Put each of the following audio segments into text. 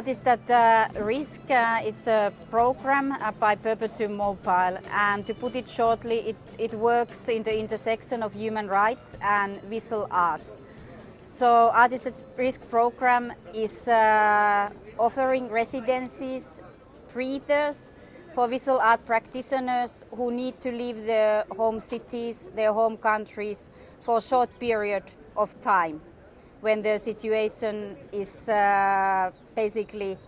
Artist that uh, Risk uh, is a program uh, by Perpetuum Mobile and to put it shortly, it, it works in the intersection of human rights and visual arts. So Artist at Risk program is uh, offering residencies, breathers for visual art practitioners who need to leave their home cities, their home countries for a short period of time when the situation is uh, basically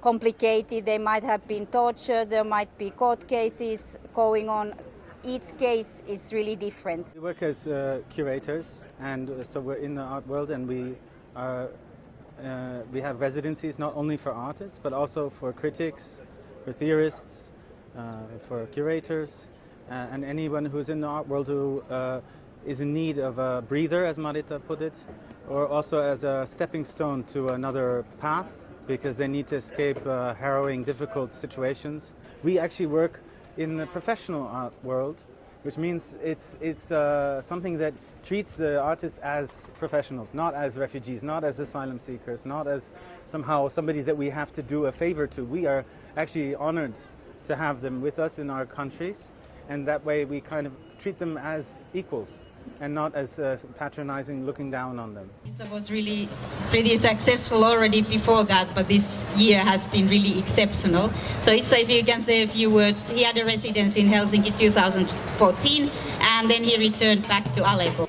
complicated. They might have been tortured, there might be court cases going on. Each case is really different. We work as uh, curators and uh, so we're in the art world and we are uh, we have residencies not only for artists but also for critics, for theorists, uh, for curators uh, and anyone who's in the art world who is in need of a breather, as Marita put it, or also as a stepping stone to another path because they need to escape uh, harrowing, difficult situations. We actually work in the professional art world, which means it's, it's uh, something that treats the artists as professionals, not as refugees, not as asylum seekers, not as somehow somebody that we have to do a favor to. We are actually honored to have them with us in our countries, and that way we kind of treat them as equals and not as uh, patronizing looking down on them. It was really pretty successful already before that, but this year has been really exceptional. So Issa, if you can say a few words, he had a residence in Helsinki 2014 and then he returned back to Aleppo.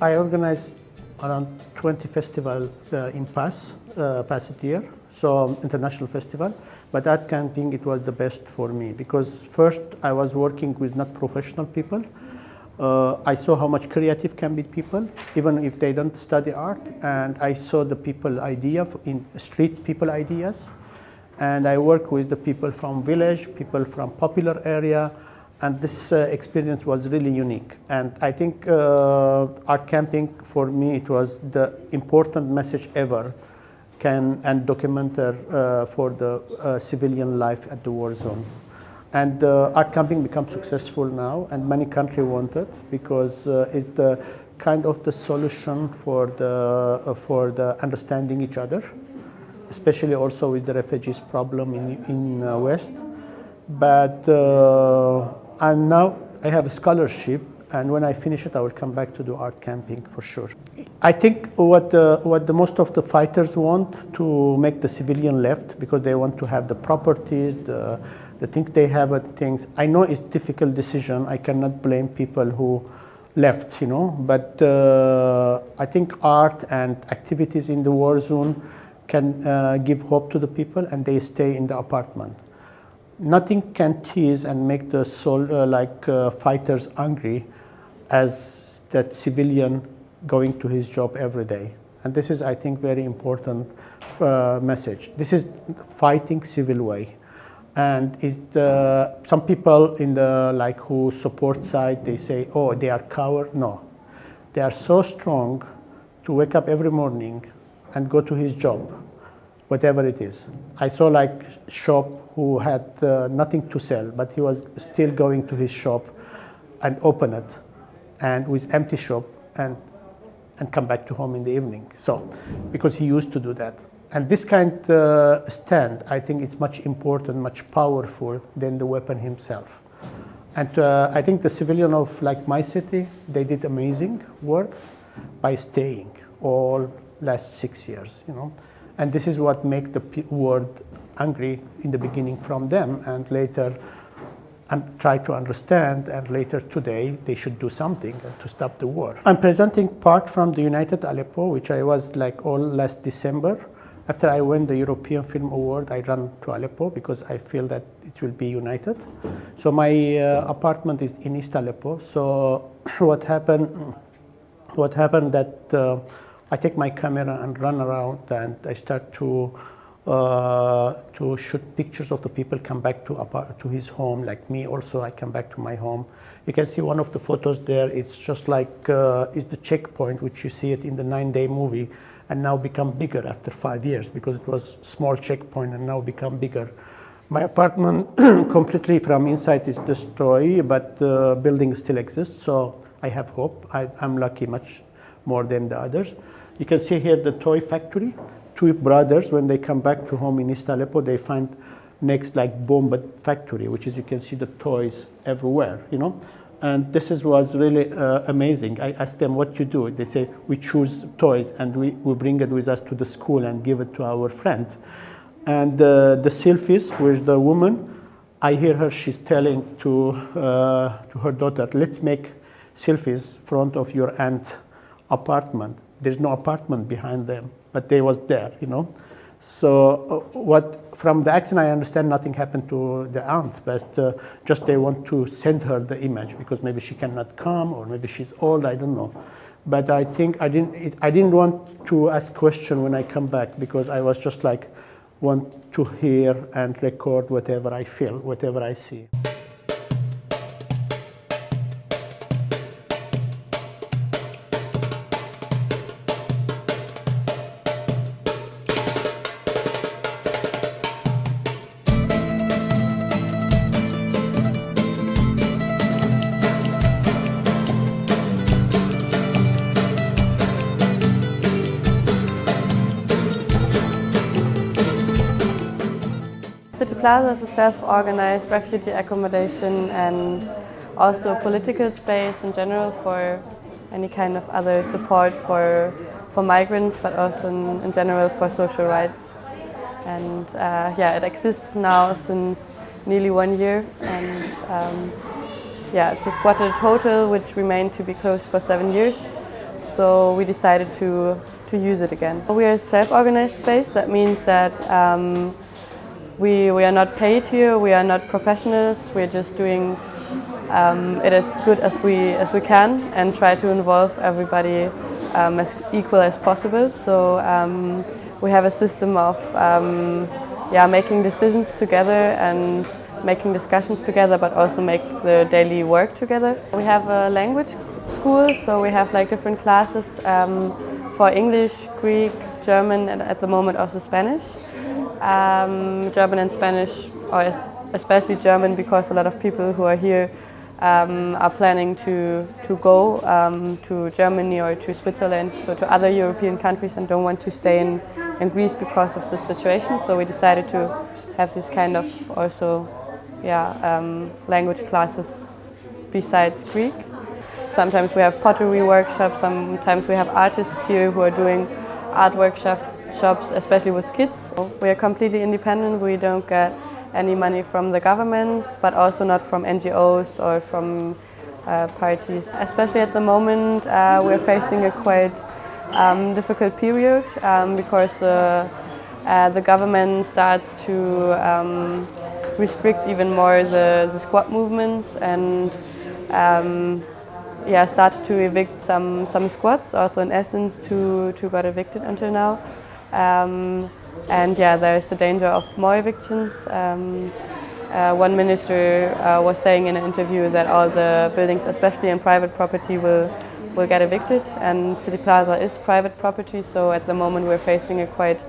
I organized around 20 festival uh, in past, uh, past year so international festival. But at camping, it was the best for me because first I was working with not professional people. Uh, I saw how much creative can be people, even if they don't study art. And I saw the people idea in street people ideas. And I work with the people from village, people from popular area, and this uh, experience was really unique. And I think uh, art camping for me, it was the important message ever can and documenter uh, for the uh, civilian life at the war zone. And uh, art camping becomes successful now, and many countries want it because uh, it's the kind of the solution for the uh, for the understanding each other, especially also with the refugees problem in in uh, West. But and now I have a scholarship and when I finish it, I will come back to do art camping for sure. I think what the, what the most of the fighters want to make the civilian left because they want to have the properties, the, the things they have, at things. I know it's difficult decision. I cannot blame people who left, you know, but uh, I think art and activities in the war zone can uh, give hope to the people and they stay in the apartment nothing can tease and make the soul uh, like uh, fighters angry as that civilian going to his job every day. And this is, I think, very important uh, message. This is fighting civil way. And is the, some people in the like who support side, they say, oh, they are coward. No, they are so strong to wake up every morning and go to his job, whatever it is. I saw like shop who had uh, nothing to sell, but he was still going to his shop and open it and with empty shop and and come back to home in the evening. So, because he used to do that. And this kind of uh, stand, I think it's much important, much powerful than the weapon himself. And uh, I think the civilian of like my city, they did amazing work by staying all last six years, you know. And this is what make the world angry in the beginning from them and later and try to understand and later today they should do something to stop the war. I'm presenting part from the United Aleppo which I was like all last December. After I won the European Film Award I ran to Aleppo because I feel that it will be united. So my uh, apartment is in East Aleppo. So what happened, what happened that uh, I take my camera and run around and I start to uh, to shoot pictures of the people come back to, to his home, like me also, I come back to my home. You can see one of the photos there, it's just like, uh, it's the checkpoint, which you see it in the nine day movie, and now become bigger after five years, because it was small checkpoint and now become bigger. My apartment completely from inside is destroyed, but the building still exists, so I have hope. I, am lucky much more than the others. You can see here the toy factory. Two brothers, when they come back to home in East Aleppo, they find next like bomb factory, which is you can see the toys everywhere, you know. And this is, was really uh, amazing. I asked them what you do. They say we choose toys and we, we bring it with us to the school and give it to our friends. And uh, the selfies with the woman, I hear her, she's telling to, uh, to her daughter, let's make selfies front of your aunt apartment. There's no apartment behind them, but they was there, you know. So uh, what from the accent I understand nothing happened to the aunt, but uh, just they want to send her the image because maybe she cannot come or maybe she's old, I don't know. But I think I didn't, it, I didn't want to ask question when I come back because I was just like want to hear and record whatever I feel, whatever I see. Plaza is a self-organized refugee accommodation and also a political space in general for any kind of other support for, for migrants, but also in, in general for social rights. And uh, yeah, it exists now since nearly one year, and um, yeah, it's a squatted hotel which remained to be closed for seven years. So we decided to to use it again. We are a self-organized space. That means that um, we, we are not paid here, we are not professionals, we're just doing um, it as good as we, as we can and try to involve everybody um, as equal as possible. So um, we have a system of um, yeah, making decisions together and making discussions together but also make the daily work together. We have a language school so we have like different classes um, for English, Greek, German and at the moment also Spanish um, German and Spanish, or especially German because a lot of people who are here um, are planning to, to go um, to Germany or to Switzerland, so to other European countries and don't want to stay in, in Greece because of the situation. So we decided to have this kind of also yeah, um, language classes besides Greek. Sometimes we have pottery workshops, sometimes we have artists here who are doing art workshops shops, especially with kids. We are completely independent. We don't get any money from the government, but also not from NGOs or from uh, parties. Especially at the moment, uh, we're facing a quite um, difficult period um, because uh, the government starts to um, restrict even more the, the squat movements and um, yeah, started to evict some, some squats, also in Athens two, two got evicted until now. Um, and yeah, there is a danger of more evictions. Um, uh, one minister uh, was saying in an interview that all the buildings, especially in private property, will will get evicted. And City Plaza is private property, so at the moment we're facing a quite,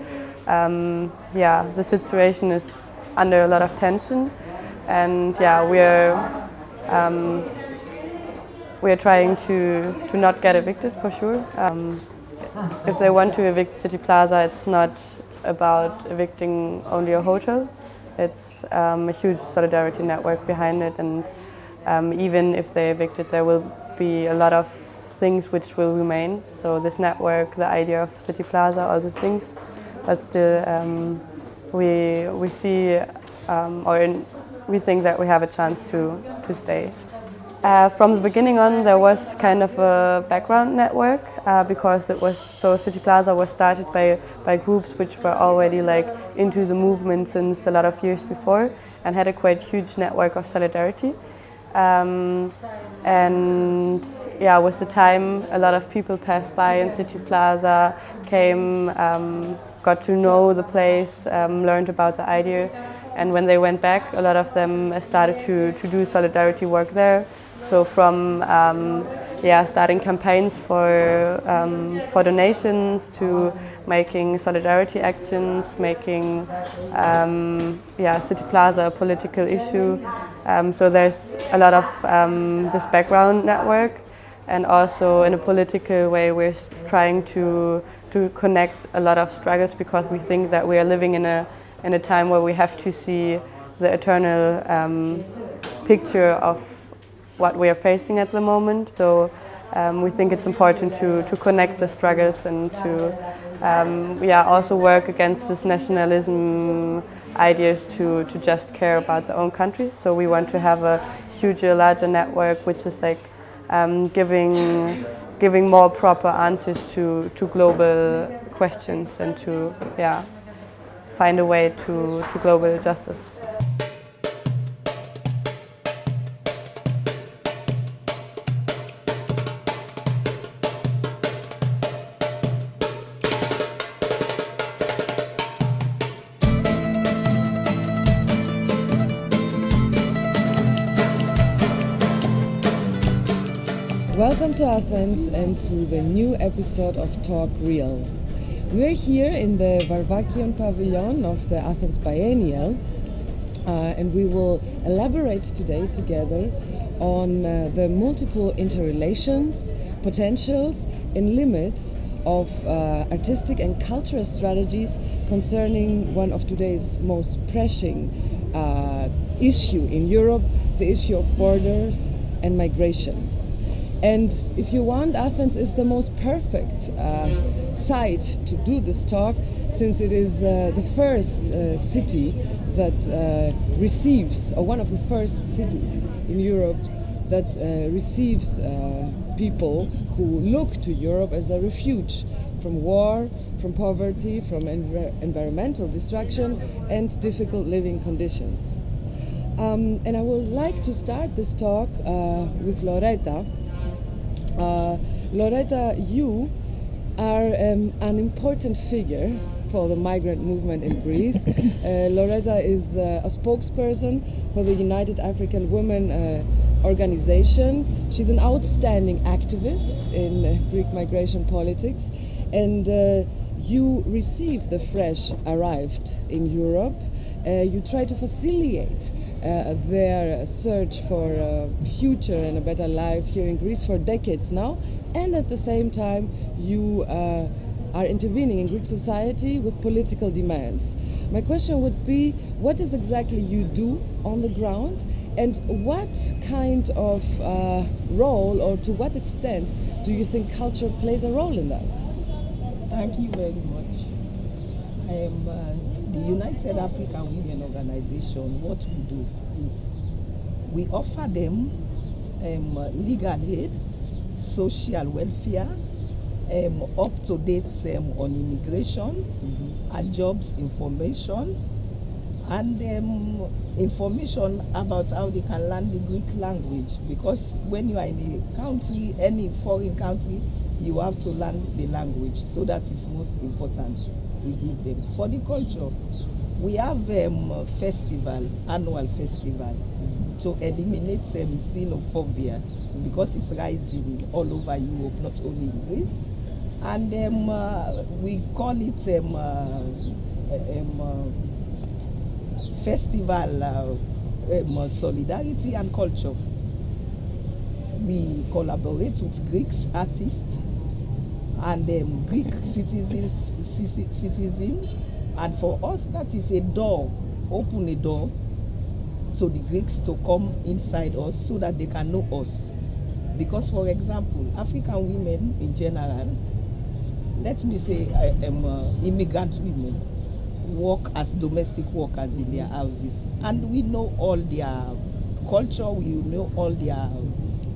um, yeah, the situation is under a lot of tension, and yeah, we're um, we're trying to to not get evicted for sure. Um, if they want to evict City Plaza, it's not about evicting only a hotel. It's um, a huge solidarity network behind it, and um, even if they evict it, there will be a lot of things which will remain. So this network, the idea of City Plaza, all the things, but still um, we, we see um, or in, we think that we have a chance to, to stay. Uh, from the beginning on, there was kind of a background network uh, because it was so City Plaza was started by by groups which were already like into the movement since a lot of years before and had a quite huge network of solidarity. Um, and yeah, with the time, a lot of people passed by in City Plaza, came, um, got to know the place, um, learned about the idea, and when they went back, a lot of them started to to do solidarity work there. So from um, yeah, starting campaigns for, um, for donations to making solidarity actions, making um, yeah, City Plaza a political issue. Um, so there's a lot of um, this background network and also in a political way we're trying to, to connect a lot of struggles because we think that we are living in a, in a time where we have to see the eternal um, picture of what we are facing at the moment. So um, we think it's important to, to connect the struggles and to um, yeah, also work against this nationalism ideas to, to just care about their own country. So we want to have a huger, larger network which is like um, giving, giving more proper answers to, to global questions and to yeah, find a way to, to global justice. To Athens and to the new episode of Talk Real. We're here in the Varvakion Pavilion of the Athens Biennial uh, and we will elaborate today together on uh, the multiple interrelations, potentials and limits of uh, artistic and cultural strategies concerning one of today's most pressing uh, issue in Europe, the issue of borders and migration. And if you want, Athens is the most perfect uh, site to do this talk since it is uh, the first uh, city that uh, receives, or one of the first cities in Europe that uh, receives uh, people who look to Europe as a refuge from war, from poverty, from env environmental destruction, and difficult living conditions. Um, and I would like to start this talk with Lauretta Lauretta, you are um, an important figure for the migrant movement in Greece. uh, Lauretta is uh, a spokesperson for the United African Women uh, organization. She's an outstanding activist in uh, Greek migration politics, and uh, you receive the fresh arrived in Europe. you try to facilitate uh, their search for a future and a better life here in Greece for decades now, and at the same time, you uh, are intervening in Greek society with political demands. My question would be what is exactly you do on the ground, and what kind of uh, role, or to what extent, do you think culture plays a role in that? Thank you very much. I am uh, the United African Women Organization, what we do is we offer them um, legal aid, social welfare, um, up to date um, on immigration mm-hmm. and jobs information, and um, information about how they can learn the Greek language. Because when you are in a country, any foreign country, you have to learn the language. So that is most important we give them. For the culture, we have um, festival, annual festival, to eliminate um, xenophobia because it's rising all over Europe, not only in Greece. And um, uh, we call it um, uh, um, uh, festival uh, um, solidarity and culture. We collaborate with Greeks artists and um, Greek citizens, citizen, and for us that is a door, open a door to the Greeks to come inside us so that they can know us. Because, for example, African women in general, let me say, I am uh, immigrant women, work as domestic workers in their houses, and we know all their culture, we know all their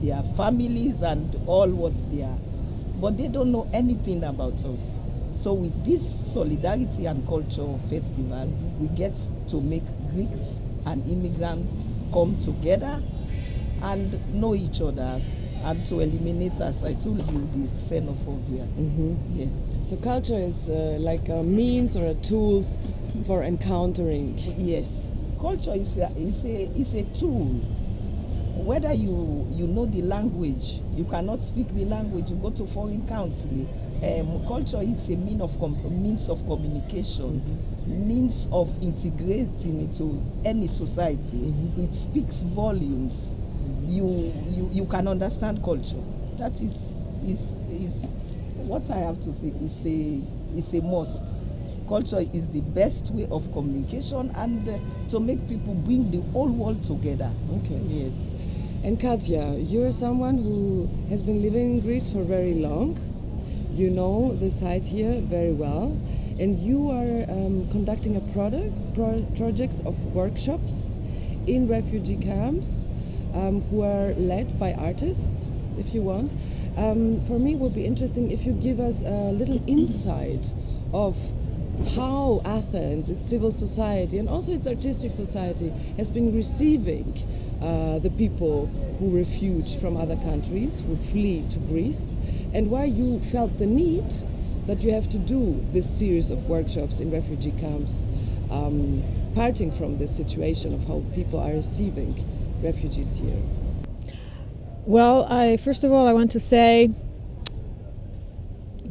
their families and all what they are but they don't know anything about us. So with this solidarity and culture festival, we get to make Greeks and immigrants come together and know each other and to eliminate, as I told you, the xenophobia. Mm-hmm. Yes. So culture is uh, like a means or a tools for encountering. Yes, culture is a, is a is a tool whether you you know the language, you cannot speak the language, you go to foreign country. Um, culture is a mean of com- means of communication, means of integrating into any society. It speaks volumes. You, you you can understand culture. That is is is what I have to say is a is a must. Culture is the best way of communication and uh, to make people bring the whole world together. Okay. Yes. And Katja, you're someone who has been living in Greece for very long. You know the site here very well, and you are um, conducting a product pro- project of workshops in refugee camps, um, who are led by artists, if you want. Um, for me, it would be interesting if you give us a little insight of how Athens, its civil society, and also its artistic society, has been receiving uh, the people who refuge from other countries, who flee to Greece, and why you felt the need that you have to do this series of workshops in refugee camps, um, parting from this situation of how people are receiving refugees here. Well, I first of all I want to say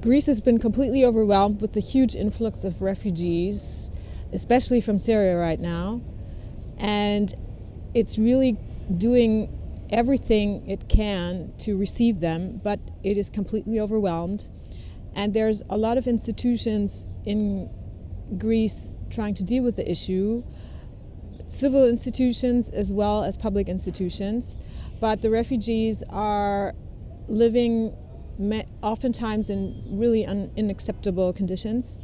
Greece has been completely overwhelmed with the huge influx of refugees, especially from Syria right now, and it's really doing everything it can to receive them, but it is completely overwhelmed. And there's a lot of institutions in Greece trying to deal with the issue, civil institutions as well as public institutions. But the refugees are living oftentimes in really un- unacceptable conditions.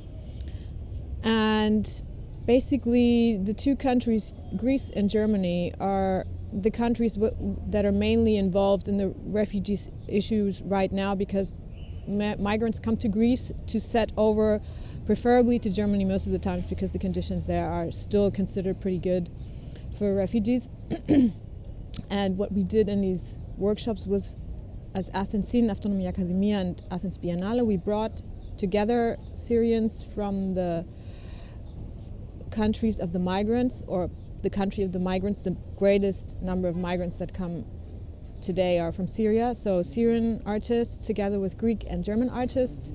And basically, the two countries, Greece and Germany, are the countries that are mainly involved in the refugees issues right now because migrants come to Greece to set over, preferably to Germany most of the times because the conditions there are still considered pretty good for refugees. and what we did in these workshops was, as Athens Syrian Autonomy Academia and Athens Biennale, we brought together Syrians from the countries of the migrants or the country of the migrants, the greatest number of migrants that come today are from Syria. So Syrian artists together with Greek and German artists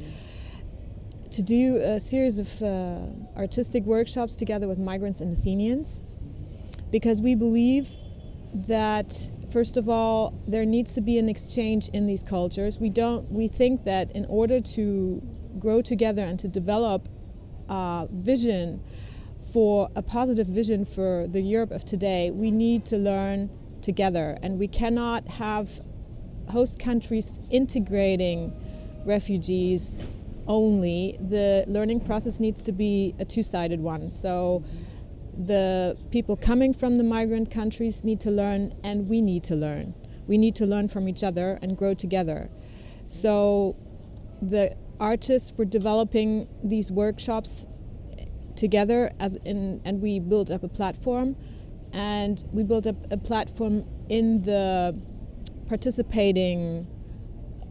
to do a series of uh, artistic workshops together with migrants and Athenians because we believe that first of all there needs to be an exchange in these cultures we don't we think that in order to grow together and to develop a vision for a positive vision for the Europe of today, we need to learn together. And we cannot have host countries integrating refugees only. The learning process needs to be a two sided one. So the people coming from the migrant countries need to learn, and we need to learn. We need to learn from each other and grow together. So the artists were developing these workshops together as in and we built up a platform and we built up a platform in the participating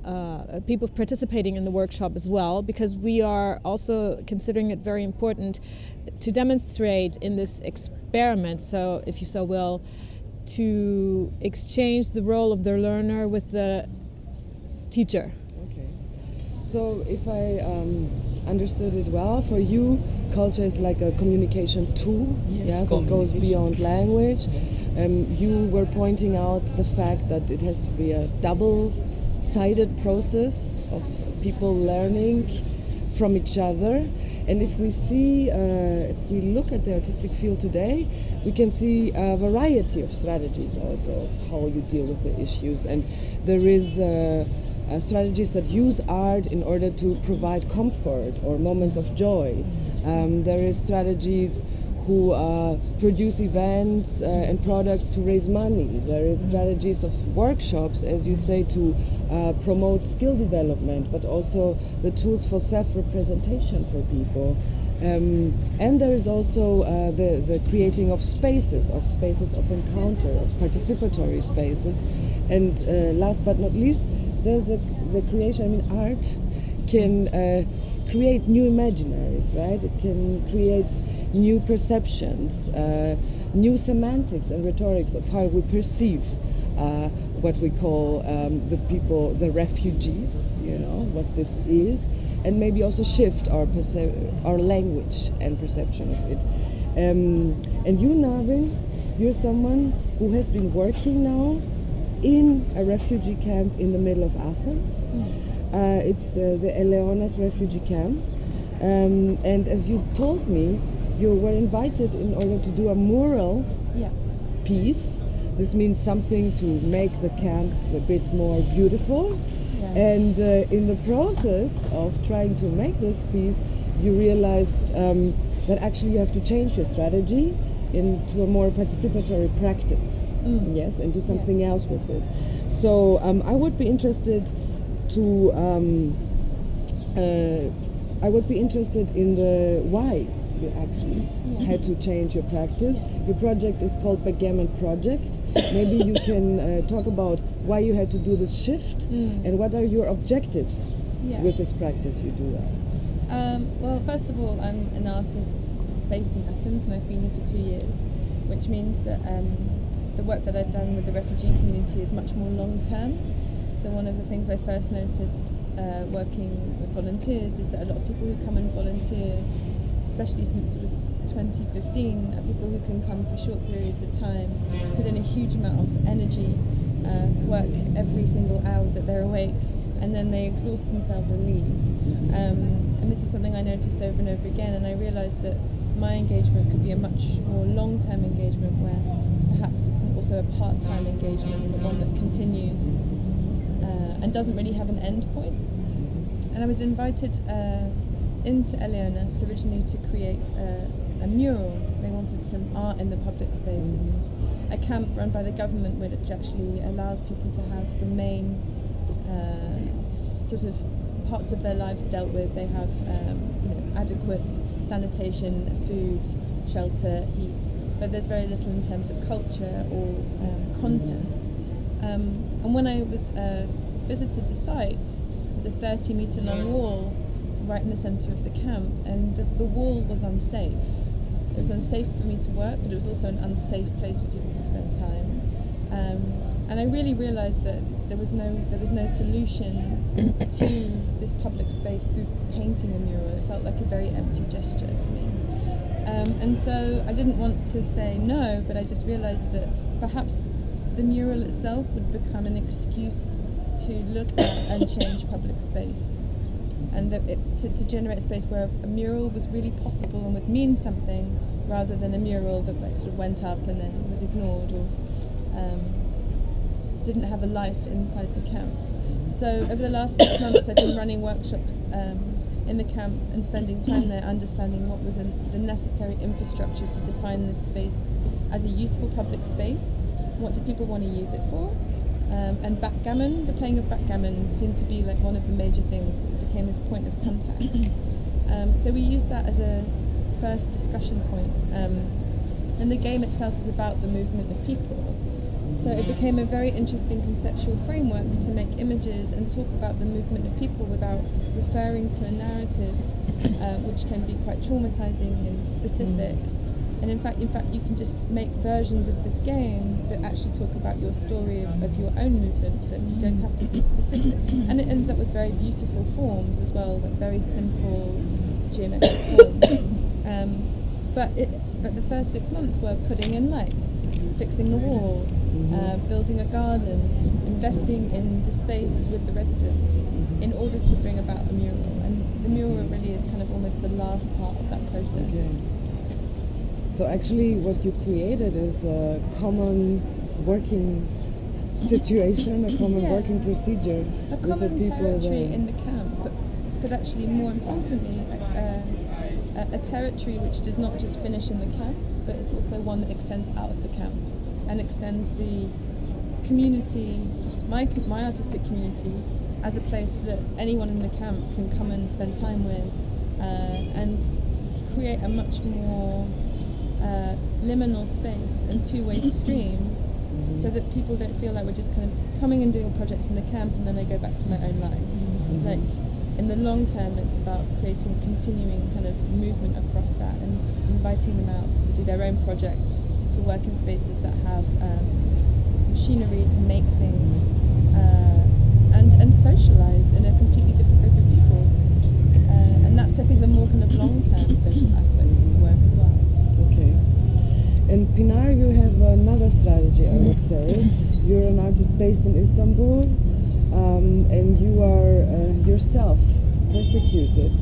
uh, people participating in the workshop as well because we are also considering it very important to demonstrate in this experiment. So if you so will to exchange the role of the learner with the teacher. Okay. So, if I um, understood it well, for you, culture is like a communication tool, Yes, yeah, that goes beyond language. Um, you were pointing out the fact that it has to be a double-sided process of people learning from each other. And if we see, uh, if we look at the artistic field today, we can see a variety of strategies also of how you deal with the issues. And there is uh, uh, strategies that use art in order to provide comfort or moments of joy. Um, there is strategies who uh, produce events uh, and products to raise money. There is strategies of workshops, as you say, to uh, promote skill development, but also the tools for self-representation for people. Um, and there is also uh, the, the creating of spaces, of spaces of encounter, of participatory spaces. And uh, last but not least, there's the, the creation, I mean, art can uh, create new imaginaries, right? It can create new perceptions, uh, new semantics and rhetorics of how we perceive uh, what we call um, the people, the refugees, you know, what this is, and maybe also shift our, our language and perception of it. Um, and you, Narvin, you're someone who has been working now in a refugee camp in the middle of Athens. Uh, it's uh, the Eleonas refugee camp. Um, and as you told me, you were invited in order to do a mural Yeah. piece. This means something to make the camp a bit more beautiful. Yeah. And uh, in the process of trying to make this piece, you realized um, that actually you have to change your strategy into a more participatory practice. Yes, and do something else with it. So um, I would be interested to. Um, uh, I would be interested in the why you actually had to change your practice. Your project is called Backgammon Project. Maybe you can uh, talk about why you had to do this shift and what are your objectives Yeah. with this practice you do that. Um, well, first of all, I'm an artist based in Athens and I've been here for two years, which means that um, the work that I've done with the refugee community is much more long term. So, one of the things I first noticed uh, working with volunteers is that a lot of people who come and volunteer, especially since sort of 2015, are people who can come for short periods of time, put in a huge amount of energy, uh, work every single hour that they're awake, and then they exhaust themselves and leave. Um, and this is something I noticed over and over again, and I realised that my engagement could be a much more long-term engagement where perhaps it's also a part-time engagement, but one that continues uh, and doesn't really have an end point. And I was invited uh, into Eleonas originally to create a, a mural. They wanted some art in the public space. It's a camp run by the government which actually allows people to have the main uh, sort of parts of their lives dealt with. They have um, you know, adequate sanitation, food, shelter, heat, but there's very little in terms of culture or um, content. Um, and when I was uh, visited the site, there's a 30 meter long wall right in the centre of the camp, and the, the wall was unsafe. It was unsafe for me to work, but it was also an unsafe place for people to spend time. Um, and I really realised that there was no there was no solution to this public space through painting a mural. It felt like a very empty gesture for me. Um, and so I didn't want to say no, but I just realised that perhaps the mural itself would become an excuse to look at and change public space. And it, to, to generate a space where a mural was really possible and would mean something rather than a mural that sort of went up and then was ignored or um, didn't have a life inside the camp. So over the last six months, I've been running workshops um, in the camp and spending time there, understanding what was an, the necessary infrastructure to define this space as a useful public space. What did people want to use it for? Um, and backgammon, the playing of backgammon seemed to be like one of the major things. It became this point of contact. Um, so we used that as a first discussion point. Um, and the game itself is about the movement of people. So it became a very interesting conceptual framework to make images and talk about the movement of people without referring to a narrative, uh, which can be quite traumatizing and specific. And in fact, in fact, you can just make versions of this game that actually talk about your story of, of your own movement, but you don't have to be specific. And it ends up with very beautiful forms as well, like very simple geometric forms. Um, but it, but the first six months were putting in lights, fixing the wall, uh, building a garden, investing in the space with the residents in order to bring about a mural. And the mural really is kind of almost the last part of that process. Okay. So actually, what you created is a common working situation, a common Yeah. working procedure A common territory in the camp, but, but actually more importantly, uh, a, a territory which does not just finish in the camp, but is also one that extends out of the camp and extends the community, my, my artistic community, as a place that anyone in the camp can come and spend time with uh, and create a much more uh, liminal space and two-way stream so that people don't feel like we're just kind of coming and doing a project in the camp and then I go back to my own life. Like in the long term, it's about creating continuing kind of movement across that and inviting them out to do their own projects, to work in spaces that have um, machinery to make things uh, and and socialize in a completely different group of people. Uh, and that's I think the more kind of long term social aspect of the work as well. Okay. And Pinar, you have another strategy, I would say. You're an artist based in Istanbul, um, and you are uh, yourself persecuted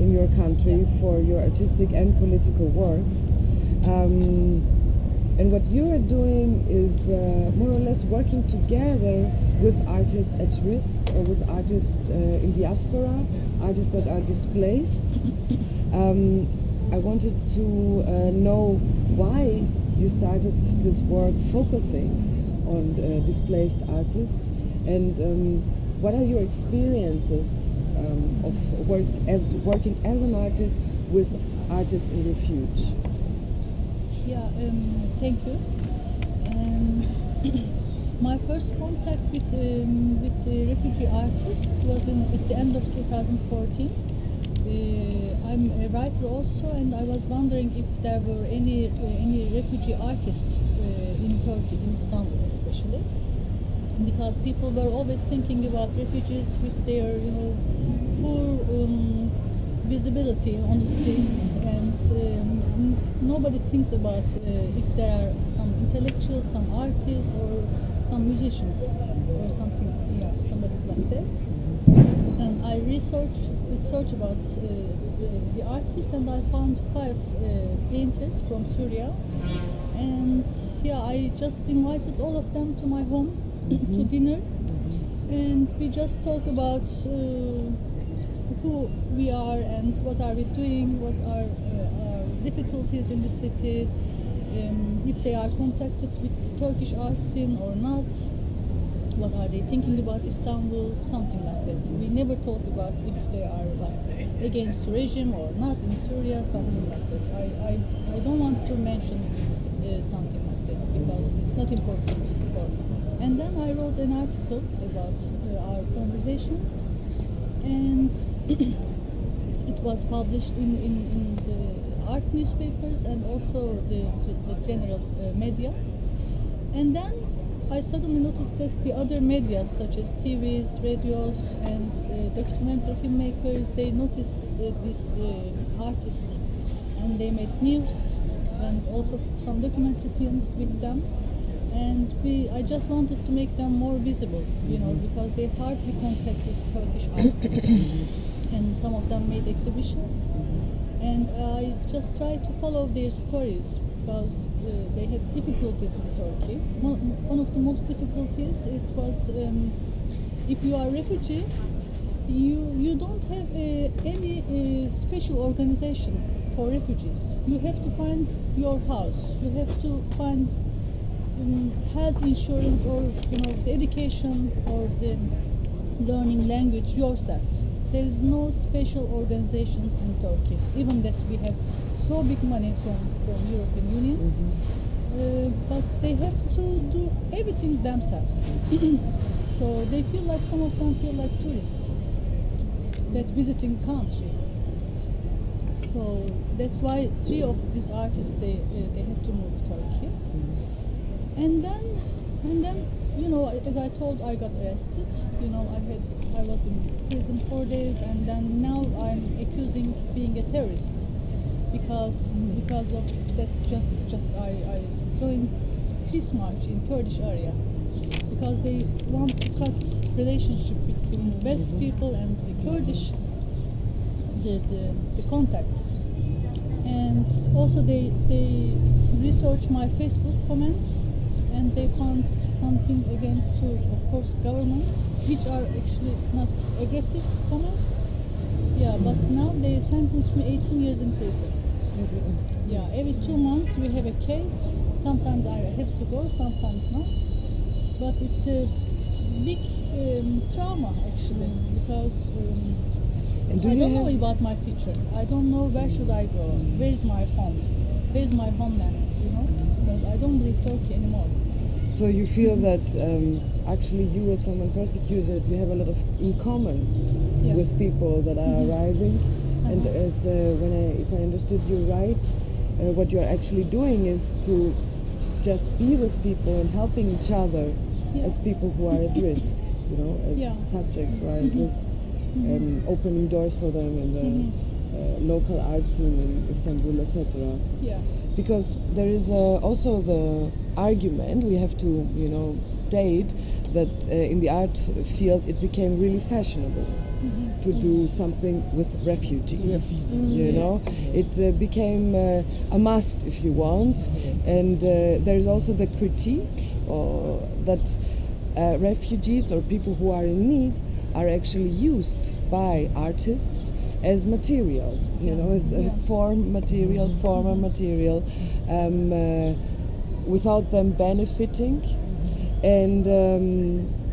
in your country for your artistic and political work. Um, and what you are doing is uh, more or less working together with artists at risk or with artists uh, in diaspora, artists that are displaced. Um, I wanted to uh, know why you started this work focusing on uh, displaced artists and um, what are your experiences um, of work as working as an artist with artists in refuge? Yeah, um, thank you. Um, my first contact with um, with uh, refugee artists was in at the end of 2014. Uh, I'm a writer also, and I was wondering if there were any uh, any refugee artists uh, in Turkey, in Istanbul especially, because people were always thinking about refugees with their you know poor um, visibility on the streets, and um, nobody thinks about uh, if there are some intellectuals, some artists, or some musicians, or something. Yeah, somebody's like that and I researched research about uh, the, the artist and I found five uh, painters from Syria. And yeah I just invited all of them to my home to dinner. And we just talk about uh, who we are and what are we doing what are uh, our difficulties in the city um, if they are contacted with Turkish art scene or not what are they thinking about Istanbul, something like that. We never talk about if they are like against regime or not in Syria, something like that. I, I, I don't want to mention uh, something like that because it's not important for me. And then I wrote an article about uh, our conversations and it was published in, in, in the art newspapers and also the, the, the general uh, media. And then I suddenly noticed that the other media, such as TVs, radios, and uh, documentary filmmakers, they noticed uh, these uh, artists, and they made news and also some documentary films with them. And we, I just wanted to make them more visible, you know, because they hardly contact with Turkish artists, and some of them made exhibitions. And I just tried to follow their stories because uh, they had difficulties in Turkey. One, of the most difficulties it was um, if you are a refugee, you you don't have uh, any uh, special organization for refugees. You have to find your house. You have to find um, health insurance or you know the education or the learning language yourself. There is no special organizations in Turkey, even that we have so big money from, from European Union. Uh, but they have to do everything themselves. so they feel like some of them feel like tourists that visiting country. So that's why three of these artists they uh, they had to move Turkey. And then and then you know as I told I got arrested. You know I had I was in prison four days and then now I'm accusing being a terrorist because because of that just just I, I joined peace march in Kurdish area. Because they want to cut relationship between West people and the Kurdish the, the, the contact. And also they they research my Facebook comments and they found something against to of course government which are actually not aggressive comments. Yeah but now they sentenced me 18 years in prison yeah, every two months we have a case. Sometimes I have to go, sometimes not. But it's a big um, trauma actually because um, do I don't know about my future. I don't know where should I go. Where is my home? Where is my homeland? You know, because I don't believe Turkey anymore. So you feel that um, actually you as someone persecuted, you have a lot of in common Yeah. with people that are arriving. And as uh, when I, if I understood you right, uh, what you are actually doing is to just be with people and helping each other Yeah. as people who are at risk, you know, as Yeah. subjects who are at risk, and opening doors for them in the uh, local art scene in Istanbul, etc. Yeah. Because there is uh, also the argument we have to, you know, state that uh, in the art field it became really fashionable to do something with refugees. You know, it uh, became uh, a must if you want, and uh, there is also the critique uh, that uh, refugees or people who are in need are actually used by artists as material, you know, as a form material, former material, um, uh, without them benefiting. And um,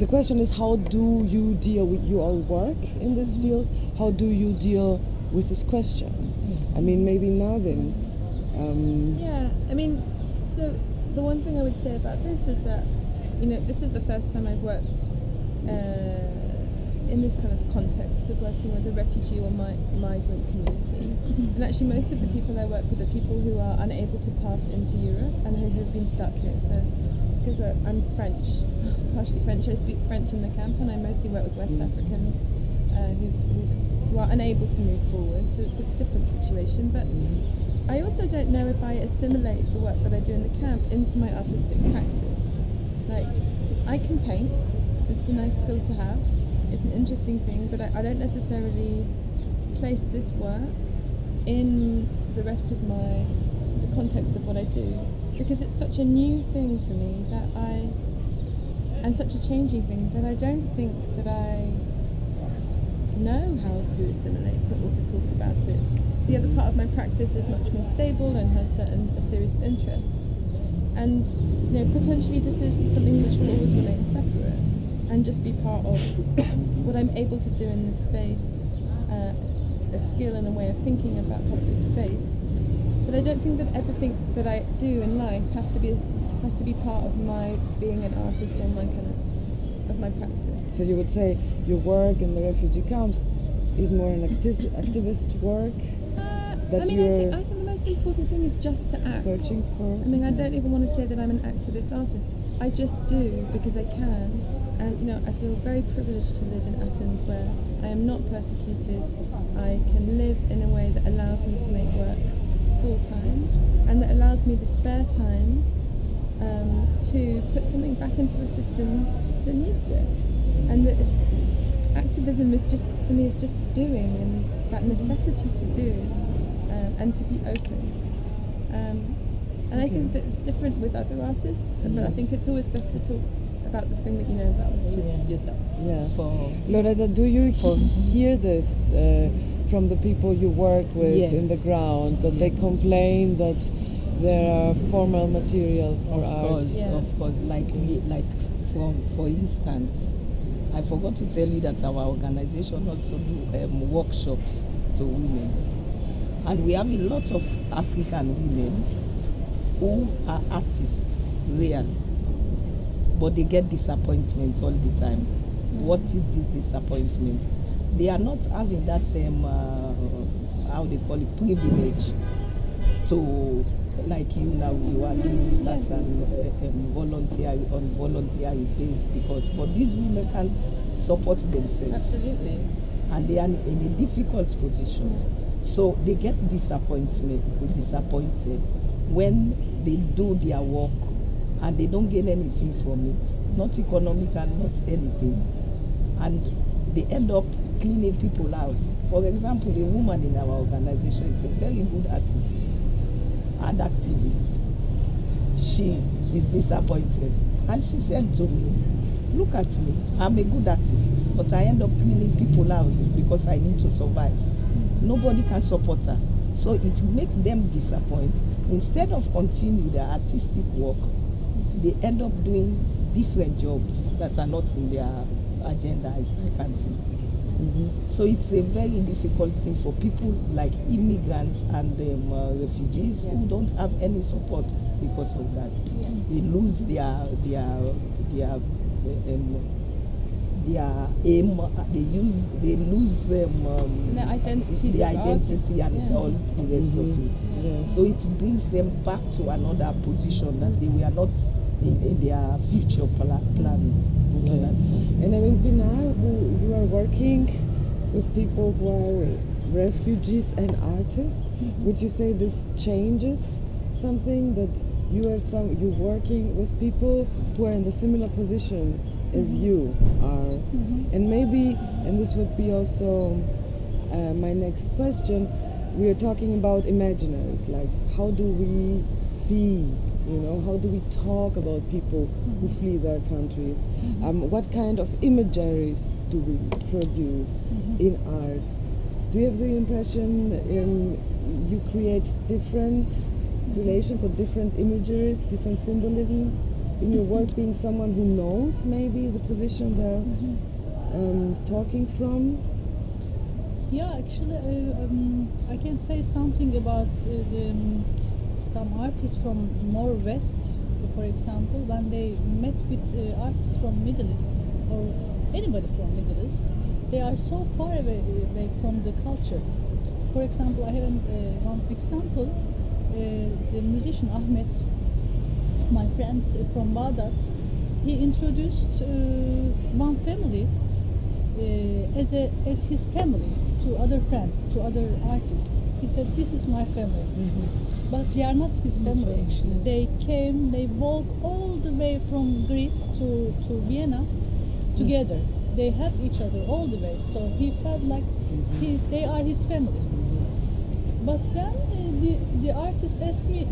the question is, how do you deal with you all work in this field? How do you deal with this question? I mean, maybe Navin. Um, Yeah, I mean, so the one thing I would say about this is that, you know, this is the first time I've worked uh, in this kind of context of working with a refugee or mi- migrant community. And actually, most of the people I work with are people who are unable to pass into Europe and who have been stuck here. So, because uh, I'm French, partially French, I speak French in the camp, and I mostly work with West Africans uh, who've, who've, who are unable to move forward. So it's a different situation, but. I also don't know if I assimilate the work that I do in the camp into my artistic practice. Like, I can paint, it's a nice skill to have, it's an interesting thing, but I, I don't necessarily place this work in the rest of my, the context of what I do, because it's such a new thing for me that I, and such a changing thing that I don't think that I know how to assimilate it or to talk about it. The other part of my practice is much more stable and has certain a series of interests. And you know, potentially this is something which will always remain separate and just be part of what I'm able to do in this space, uh, a skill and a way of thinking about public space. But I don't think that everything that I do in life has to be has to be part of my being an artist or my kind of of my practice. so you would say your work in the refugee camps is more an acti- activist work Uh, that I mean, I think, I think the most important thing is just to act. searching for. I mean, I don't even want to say that I'm an activist artist. I just do because I can. And, you know, I feel very privileged to live in Athens where I am not persecuted. I can live in a way that allows me to make work full time and that allows me the spare time um, to put something back into a system that needs it. And that it's activism is just, for me, is just doing and that necessity to do um, and to be open. Um, and I think that it's different with other artists, but I think it's always best to talk about the thing that you know about, which is yourself. Yeah. For Lauretta, do you hear this uh, from the people you work with in the ground that they complain that there are formal material for of art? course, Yeah. of course, like we, like for for instance, I forgot to tell you that our organization also do um, workshops to women, and we have a lot of African women who are artists, real, but they get disappointment all the time. What is this disappointment? They are not having that um, uh, how they call it privilege to like you now you are doing it as an um, volunteer on voluntary base because but these women can't support themselves Absolutely. and they are in a difficult position. So they get disappointment, disappointed when they do their work and they don't gain anything from it, not economical, not anything, and they end up cleaning people's house. For example, a woman in our organization is a very good artist and activist. She is disappointed, and she said to me, Look at me. I'm a good artist, but I end up cleaning people's houses because I need to survive. Nobody can support her. So it makes them disappoint. Instead of continuing their artistic work, they end up doing different jobs that are not in their agenda, as I can see. So it's a very difficult thing for people like immigrants and um, uh, refugees who don't have any support because of that. They lose their their their um, their aim, they use, they lose um, um, Their identities their identity and yeah. all the rest of it. Yes. So it brings them back to another position that they were not in, in their future pla- plan. You Mm-hmm. And I mean, Pinar, who you are working with people who are refugees and artists, would you say this changes something that you are some you working with people who are in the similar position as you are, and maybe, and this would be also uh, my next question. We are talking about imaginaries, like how do we see you know, how do we talk about people who flee their countries? Um, what kind of imageries do we produce in art? Do you have the impression um, you create different relations or different imageries, different symbolism in your work, being someone who knows maybe the position they're um, talking from? Yeah, actually, uh, um, I can say something about uh, the, um, some artists from more west, for example, when they met with uh, artists from Middle East or anybody from Middle East, they are so far away, away from the culture. For example, I have uh, one example. Uh, the musician Ahmet, my friend from Baghdad, he introduced uh, one family uh, as a as his family to other friends, to other artists. He said, "This is my family," but they are not his family. Actually, they came, they walked all the way from Greece to to Vienna together. They help each other all the way. So he felt like he, they are his family. But then uh, the the artist asked me,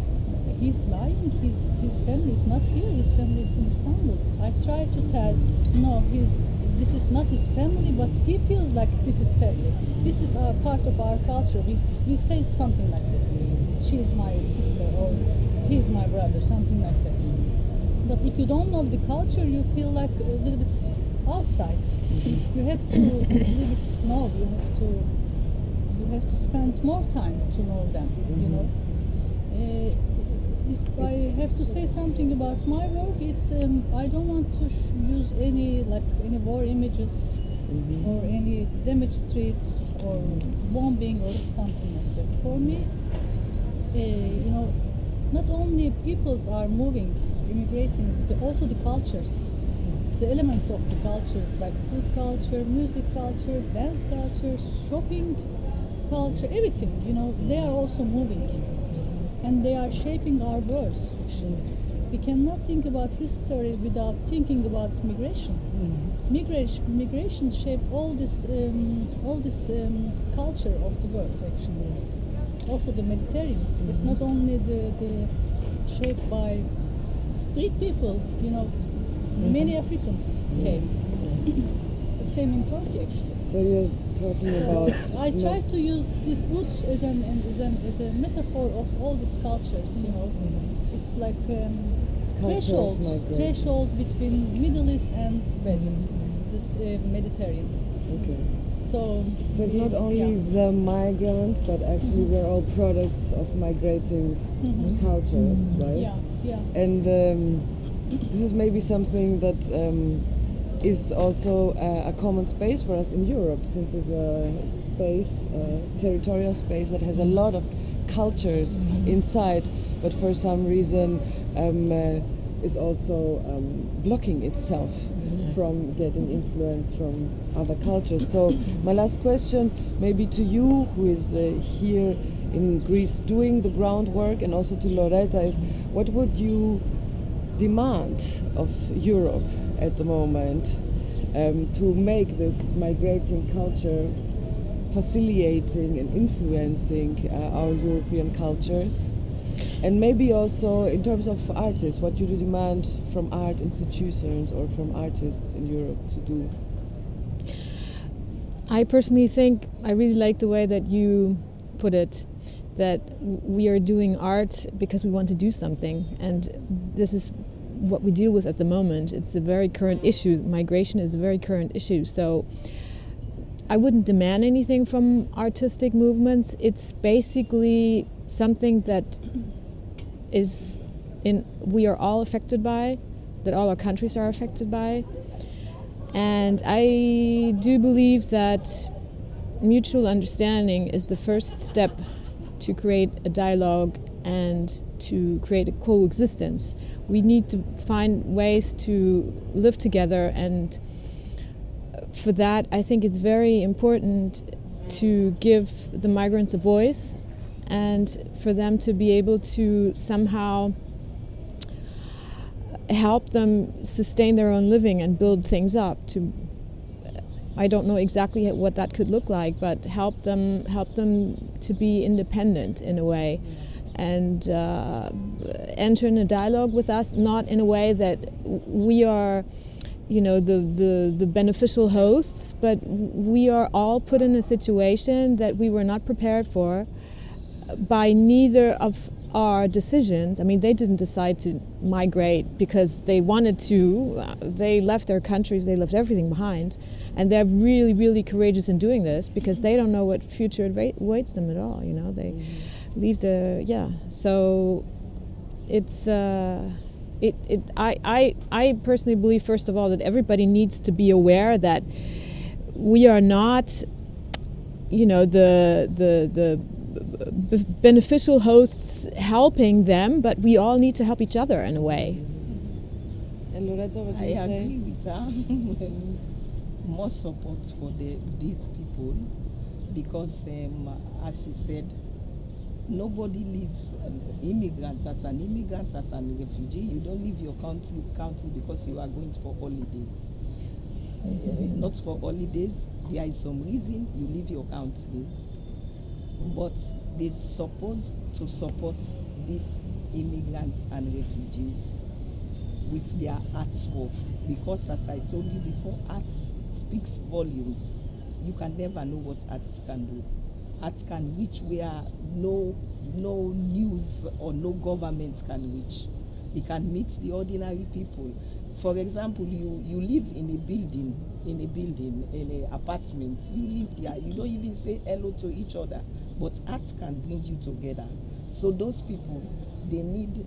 he's lying. His his family is not here. His family is in Istanbul. I tried to tell, no, he's this is not his family, but he feels like this is family. This is our part of our culture. We we say something like that. She is my sister, or he is my brother, something like that. But if you don't know the culture, you feel like a little bit outside. You have to little bit know. You have to you have to spend more time to know them. You know. Uh, if I have to say something about my work, it's um, I don't want to sh- use any like any war images or any damaged streets or bombing or something like that. For me, you know, not only peoples are moving, immigrating, but also the cultures, the elements of the cultures like food culture, music culture, dance culture, shopping culture, everything. You know, they are also moving and they are shaping our worlds actually. We cannot think about history without thinking about migration. Migration, migration shaped all this, um, all this um, culture of the world actually. Also the Mediterranean. It's not only the, the shaped by Greek people. You know, many Africans came. the same in Turkey actually. So you're talking about. I try to use this wood as an as an as a metaphor of all these cultures. You know, it's like um, threshold threshold between Middle East and West, this uh, Mediterranean. Okay. So, So it's not only the migrant, but actually we're all products of migrating cultures, right? yeah, yeah. And um, this is maybe something that um, is also uh, a common space for us in Europe, since it's a space, a territorial space that has a lot of cultures inside, but for some reason um, uh, is also um, blocking itself from getting influence from other cultures. So my last question, maybe to you, who is uh, here in Greece doing the groundwork, and also to Lauretta, is what would you demand of Europe at the moment um, to make this migrating culture facilitating and influencing uh, our European cultures? And maybe also in terms of artists, what do you demand from art institutions or from artists in Europe to do? I personally think I really like the way that you put it that we are doing art because we want to do something. And this is what we deal with at the moment. It's a very current issue. Migration is a very current issue. So I wouldn't demand anything from artistic movements. It's basically something that is in we are all affected by that all our countries are affected by And I do believe that mutual understanding is the first step to create a dialogue and to create a coexistence. We need to find ways to live together, and for that, I think it's very important to give the migrants a voice and for them to be able to somehow help them sustain their own living and build things up to I don't know exactly what that could look like, but help them help them to be independent in a way, and uh, enter in a dialogue with us, not in a way that we are, you know, the, the the beneficial hosts, but we are all put in a situation that we were not prepared for by neither of our decisions. I mean, they didn't decide to migrate because they wanted to. They left their countries, they left everything behind. And they're really, really courageous in doing this because they don't know what future awaits them at all. You know, they mm-hmm. leave the, yeah. So it's, uh, it, it, I, I, I personally believe, first of all, that everybody needs to be aware that we are not, you know, the, the, the, beneficial hosts helping them, but we all need to help each other in a way. And Lauretta, what do I say? agree with her. More support for the, these people because, um, as she said, nobody lives um, immigrants as an immigrant as an refugee. You don't leave your country country because you are going for holidays. Uh, not for holidays. There is some reason you leave your countries but they're supposed to support these immigrants and refugees with their artwork because as I told you before, art speaks volumes. You can never know what art can do. Art can reach where no no news or no government can reach. It can meet the ordinary people. For example, you, you live in a building, in a building, in an apartment, you live there, you don't even say hello to each other but art can bring you together. So those people, they need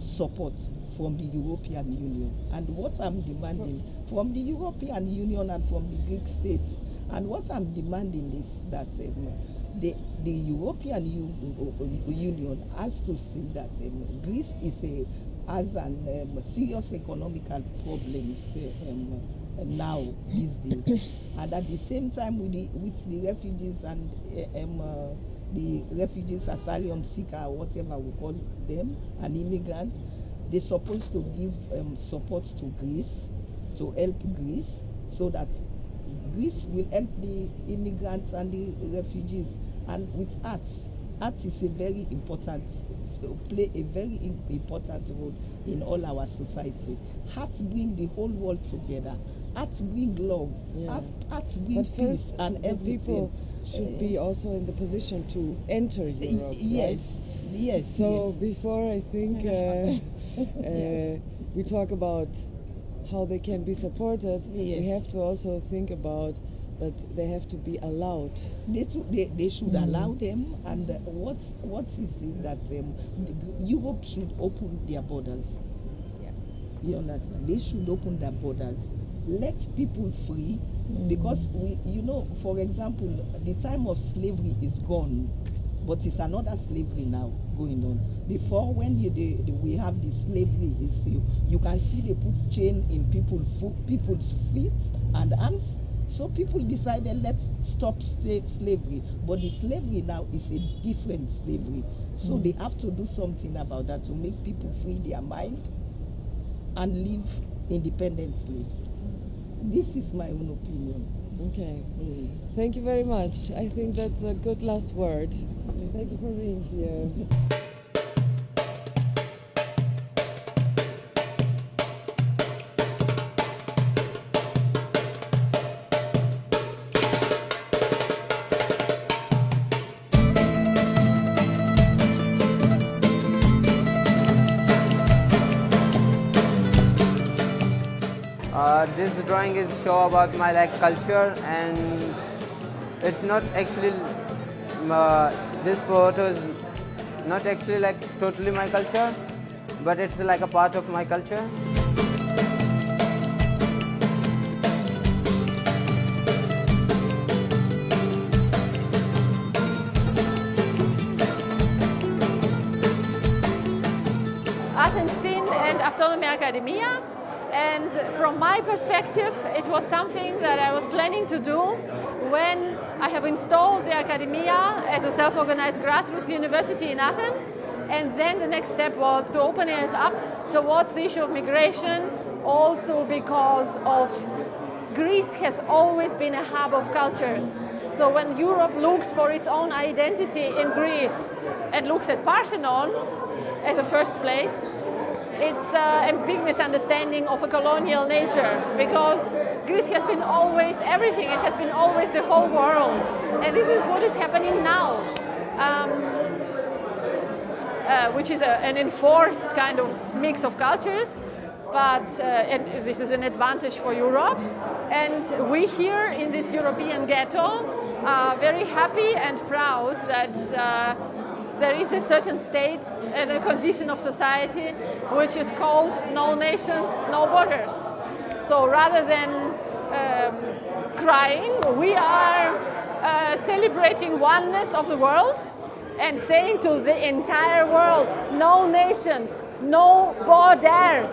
support from the European Union. And what I'm demanding from the European Union and from the Greek states, and what I'm demanding is that um, the, the European U Union has to see that um, Greece is a, has an um, serious economical problems um, now these days. and at the same time with the, with the refugees and um, uh, the refugees, asylum seeker, whatever we call them, an immigrant, they're supposed to give um, support to Greece, to help Greece, so that Greece will help the immigrants and the refugees. And with arts, art is a very important, so play a very important role in all our society. Art bring the whole world together. Art bring love. Yeah. Bring but peace and everything. People should be also in the position to enter Europe. Yes, right? yes. So yes. before I think uh, uh, we talk about how they can be supported, yes. we have to also think about that they have to be allowed. They, to, they, they should mm. allow them. And uh, what what is it that um, Europe should open their borders? Yeah. You understand? They should open their borders. Let people free mm. because we, you know, for example, the time of slavery is gone but it's another slavery now going on. Before, when you, the, the, we have the slavery issue, you can see they put chain in people, people's feet and hands so people decided let's stop slavery. But the slavery now is a different slavery. So mm. they have to do something about that to make people free their mind and live independently. This is my own opinion. Okay. Mm. Thank you very much. I think that's a good last word. Thank you for being here. drawing is show about my like culture and it's not actually uh, this photo is not actually like totally my culture but it's like a part of my culture. Art and after and Autonomia Academia from my perspective, it was something that I was planning to do when I have installed the academia as a self-organized grassroots university in Athens. And then the next step was to open it up towards the issue of migration, also because of Greece has always been a hub of cultures. So when Europe looks for its own identity in Greece and looks at Parthenon as a first place, it's uh, a big misunderstanding of a colonial nature because Greece has been always everything, it has been always the whole world. And this is what is happening now. Um, uh, which is a, an enforced kind of mix of cultures, but uh, and this is an advantage for Europe. And we here in this European ghetto are very happy and proud that uh, there is a certain state and a condition of society which is called no nations, no borders. So rather than um, crying, we are uh, celebrating oneness of the world and saying to the entire world, no nations, no borders.